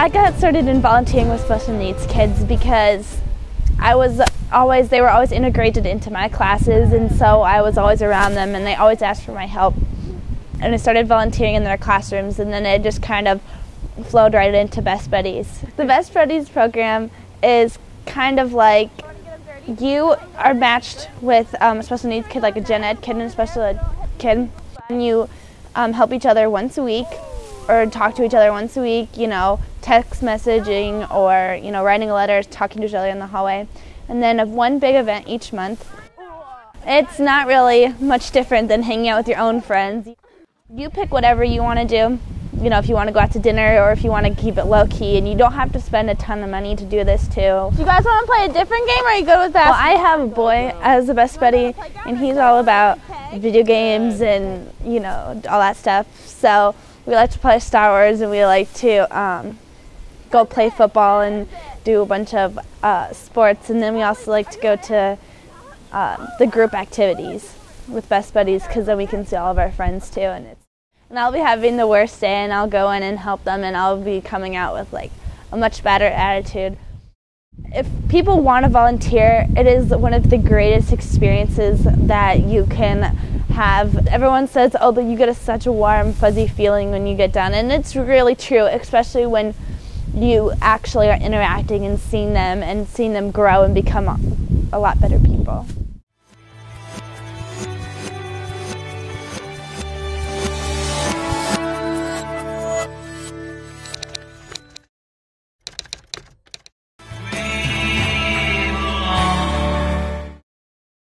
I got started in volunteering with special needs kids because I was always they were always integrated into my classes and so I was always around them and they always asked for my help. And I started volunteering in their classrooms and then it just kind of flowed right into Best Buddies. The Best Buddies program is kind of like you are matched with um, a special needs kid, like a gen ed kid and a special ed kid, and you um, help each other once a week or talk to each other once a week, you know, text messaging or, you know, writing letters, talking to each other in the hallway. And then of one big event each month. It's not really much different than hanging out with your own friends. You pick whatever you want to do you know, if you want to go out to dinner or if you want to keep it low key, and you don't have to spend a ton of money to do this too. Do you guys want to play a different game, or are you good with basketball? Well, I have a boy as a best buddy, and he's all about video games and you know all that stuff. So we like to play Star Wars, and we like to um, go play football and do a bunch of uh, sports, and then we also like to go to uh, the group activities with best buddies because then we can see all of our friends too, and it's and I'll be having the worst day and I'll go in and help them and I'll be coming out with like a much better attitude. If people want to volunteer, it is one of the greatest experiences that you can have. Everyone says, oh, you get a, such a warm, fuzzy feeling when you get done. And it's really true, especially when you actually are interacting and seeing them and seeing them grow and become a lot better people.